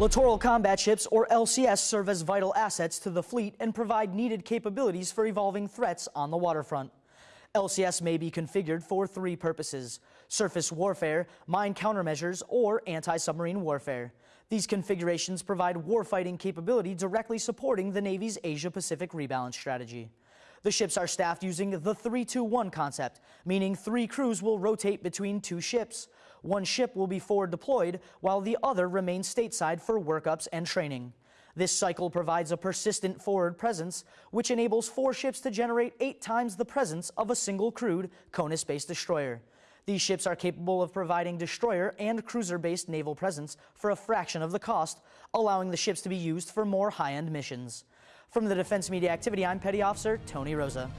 Littoral combat ships, or LCS, serve as vital assets to the fleet and provide needed capabilities for evolving threats on the waterfront. LCS may be configured for three purposes surface warfare, mine countermeasures, or anti submarine warfare. These configurations provide warfighting capability directly supporting the Navy's Asia Pacific rebalance strategy. The ships are staffed using the 3-2-1 concept, meaning three crews will rotate between two ships. One ship will be forward deployed, while the other remains stateside for workups and training. This cycle provides a persistent forward presence, which enables four ships to generate eight times the presence of a single crewed CONUS-based destroyer. These ships are capable of providing destroyer and cruiser-based naval presence for a fraction of the cost, allowing the ships to be used for more high-end missions. From the Defense Media Activity, I'm Petty Officer Tony Rosa.